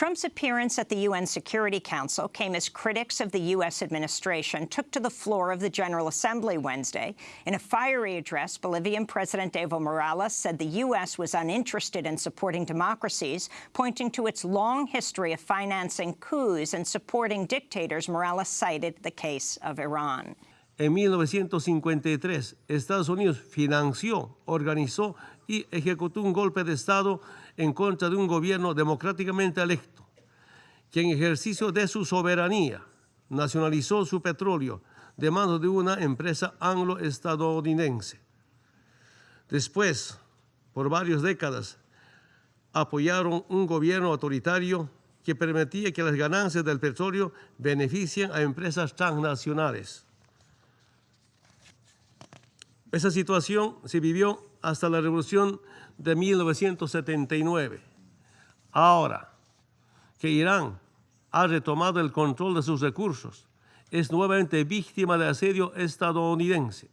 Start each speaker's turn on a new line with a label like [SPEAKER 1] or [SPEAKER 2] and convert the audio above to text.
[SPEAKER 1] Trump's appearance at the UN Security Council came as critics of the U.S. administration took to the floor of the General Assembly Wednesday. In a fiery address, Bolivian President Evo Morales said the U.S. was uninterested in supporting democracies, pointing to its long history of financing coups and supporting dictators. Morales cited the case of Iran.
[SPEAKER 2] En 1953, Estados Unidos financió, organizó y ejecutó un golpe de Estado en contra de un gobierno democráticamente electo, que en ejercicio de su soberanía nacionalizó su petróleo de manos de una empresa anglo-estadounidense. Después, por varias décadas, apoyaron un gobierno autoritario que permitía que las ganancias del petróleo beneficien a empresas transnacionales. Esa situación se vivió hasta la revolución de 1979. Ahora que Irán ha retomado el control de sus recursos, es nuevamente víctima de asedio estadounidense.